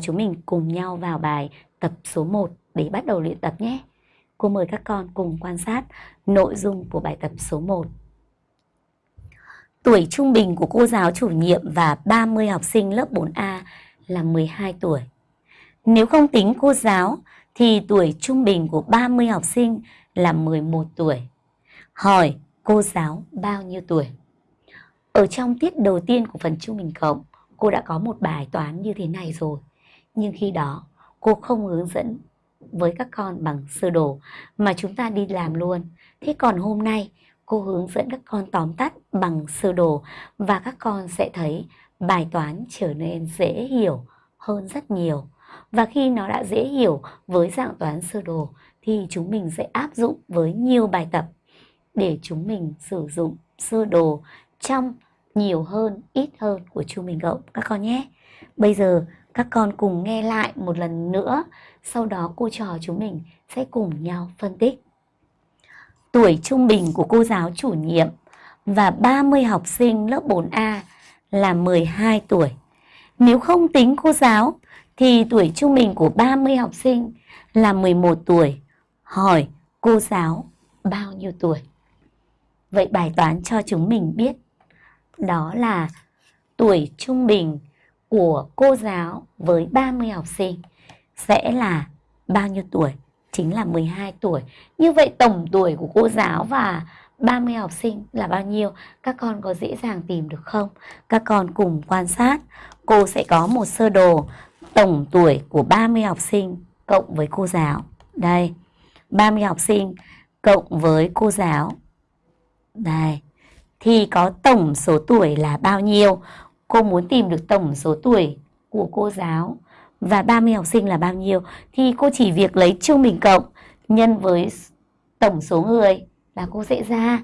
Chúng mình cùng nhau vào bài tập số 1 để bắt đầu luyện tập nhé. Cô mời các con cùng quan sát nội dung của bài tập số 1. Tuổi trung bình của cô giáo chủ nhiệm và 30 học sinh lớp 4A là 12 tuổi. Nếu không tính cô giáo thì tuổi trung bình của 30 học sinh là 11 tuổi. Hỏi cô giáo bao nhiêu tuổi? Ở trong tiết đầu tiên của phần trung bình cộng, cô đã có một bài toán như thế này rồi. Nhưng khi đó, cô không hướng dẫn với các con bằng sơ đồ mà chúng ta đi làm luôn. Thế còn hôm nay, cô hướng dẫn các con tóm tắt bằng sơ đồ và các con sẽ thấy bài toán trở nên dễ hiểu hơn rất nhiều. Và khi nó đã dễ hiểu với dạng toán sơ đồ thì chúng mình sẽ áp dụng với nhiều bài tập để chúng mình sử dụng sơ đồ trong nhiều hơn, ít hơn của chu mình cộng các con nhé. Bây giờ các con cùng nghe lại một lần nữa, sau đó cô trò chúng mình sẽ cùng nhau phân tích. Tuổi trung bình của cô giáo chủ nhiệm và 30 học sinh lớp 4A là 12 tuổi. Nếu không tính cô giáo thì tuổi trung bình của 30 học sinh là 11 tuổi. Hỏi cô giáo bao nhiêu tuổi? Vậy bài toán cho chúng mình biết đó là tuổi trung bình của cô giáo với 30 học sinh sẽ là bao nhiêu tuổi? Chính là 12 tuổi. Như vậy tổng tuổi của cô giáo và 30 học sinh là bao nhiêu? Các con có dễ dàng tìm được không? Các con cùng quan sát. Cô sẽ có một sơ đồ tổng tuổi của 30 học sinh cộng với cô giáo. Đây, 30 học sinh cộng với cô giáo. Đây, thì có tổng số tuổi là bao nhiêu? Cô muốn tìm được tổng số tuổi của cô giáo. Và 30 học sinh là bao nhiêu? Thì cô chỉ việc lấy trung bình cộng nhân với tổng số người là cô sẽ ra.